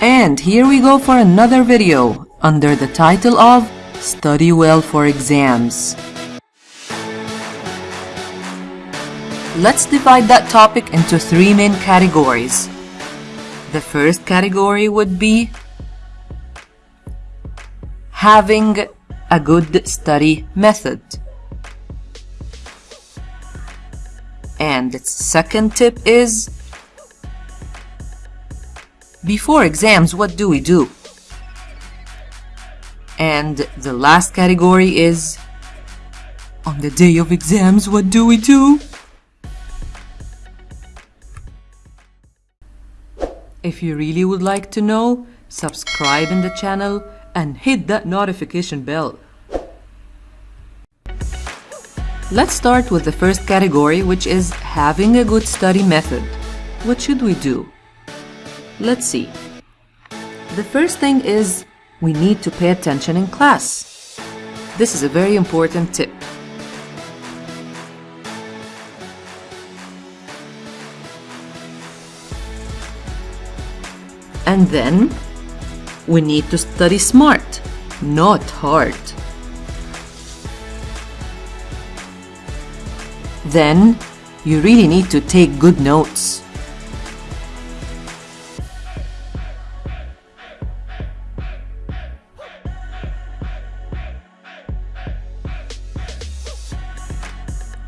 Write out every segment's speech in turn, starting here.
And here we go for another video under the title of Study Well for Exams. Let's divide that topic into three main categories. The first category would be having a good study method. And its second tip is before exams, what do we do? And the last category is on the day of exams, what do we do? If you really would like to know, subscribe in the channel and hit that notification bell. Let's start with the first category, which is having a good study method. What should we do? Let's see. The first thing is we need to pay attention in class. This is a very important tip. And then we need to study smart, not hard. Then you really need to take good notes.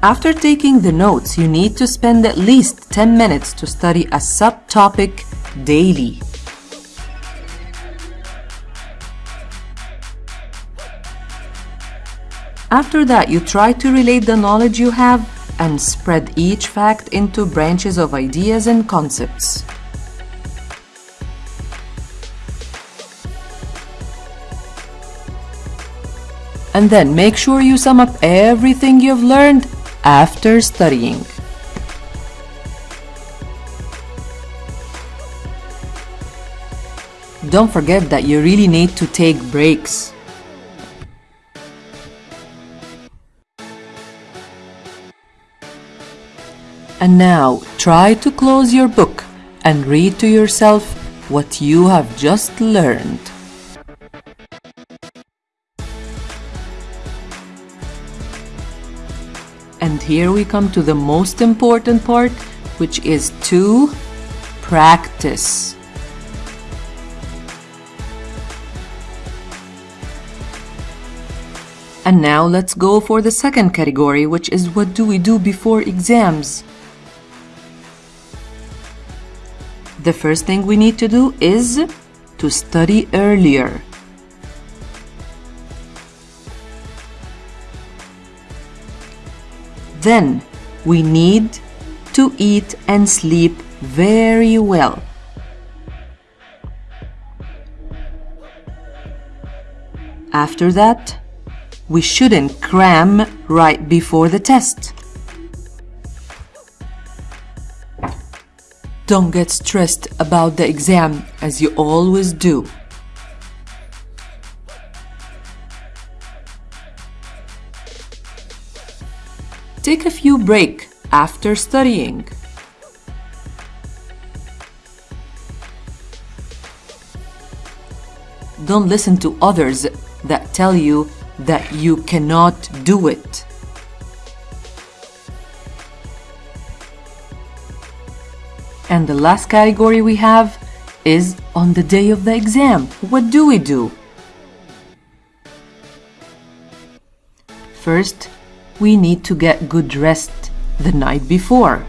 After taking the notes, you need to spend at least 10 minutes to study a subtopic daily. After that, you try to relate the knowledge you have and spread each fact into branches of ideas and concepts. And then make sure you sum up everything you've learned after studying. Don't forget that you really need to take breaks. And now try to close your book and read to yourself what you have just learned. Here we come to the most important part, which is to practice. And now let's go for the second category, which is what do we do before exams? The first thing we need to do is to study earlier. Then we need to eat and sleep very well. After that, we shouldn't cram right before the test. Don't get stressed about the exam as you always do. Take a few break after studying. Don't listen to others that tell you that you cannot do it. And the last category we have is on the day of the exam. What do we do? First, we need to get good rest the night before.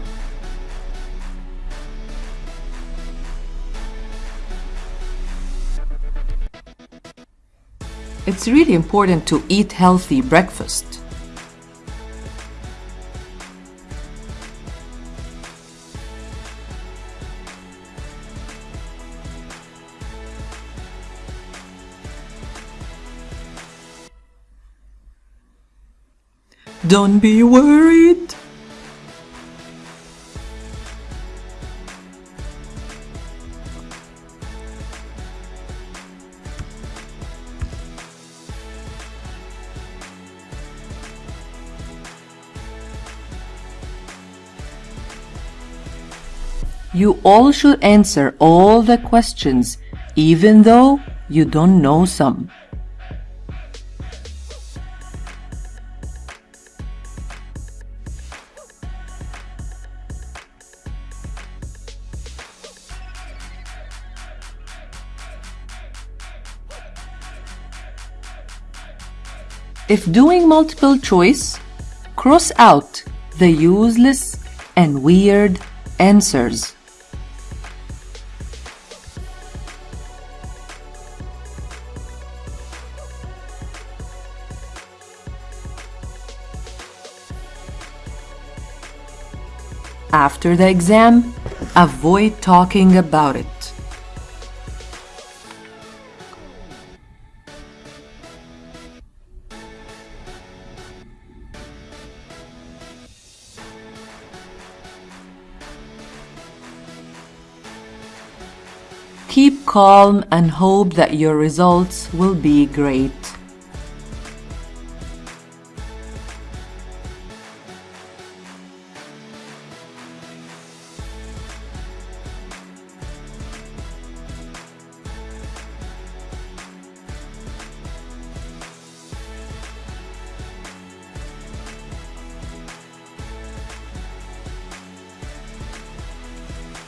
It's really important to eat healthy breakfast. Don't be worried. You all should answer all the questions even though you don't know some. If doing multiple choice, cross out the useless and weird answers. After the exam, avoid talking about it. Keep calm and hope that your results will be great.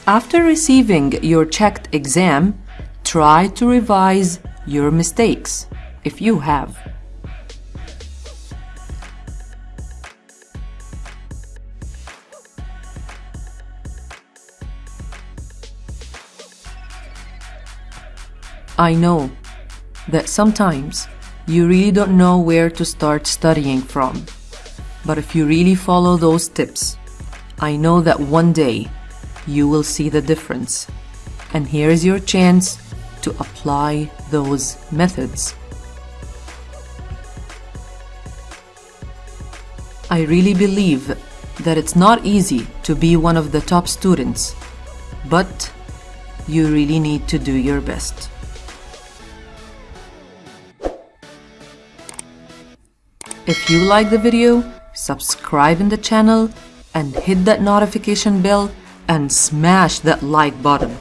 After receiving your checked exam, try to revise your mistakes, if you have. I know that sometimes you really don't know where to start studying from. But if you really follow those tips, I know that one day you will see the difference. And here is your chance to apply those methods. I really believe that it's not easy to be one of the top students, but you really need to do your best. If you like the video, subscribe in the channel and hit that notification bell and smash that like button.